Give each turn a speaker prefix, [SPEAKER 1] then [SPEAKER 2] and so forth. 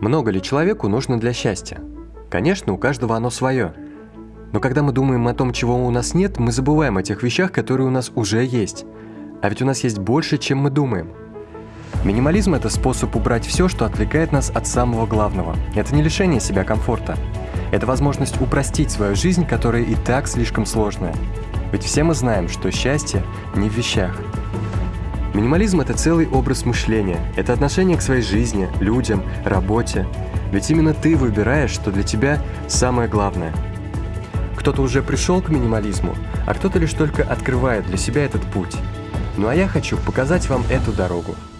[SPEAKER 1] Много ли человеку нужно для счастья? Конечно, у каждого оно свое. Но когда мы думаем о том, чего у нас нет, мы забываем о тех вещах, которые у нас уже есть. А ведь у нас есть больше, чем мы думаем. Минимализм – это способ убрать все, что отвлекает нас от самого главного. Это не лишение себя комфорта. Это возможность упростить свою жизнь, которая и так слишком сложная. Ведь все мы знаем, что счастье не в вещах. Минимализм – это целый образ мышления, это отношение к своей жизни, людям, работе. Ведь именно ты выбираешь, что для тебя самое главное. Кто-то уже пришел к минимализму, а кто-то лишь только открывает для себя этот путь. Ну а я хочу показать вам эту дорогу –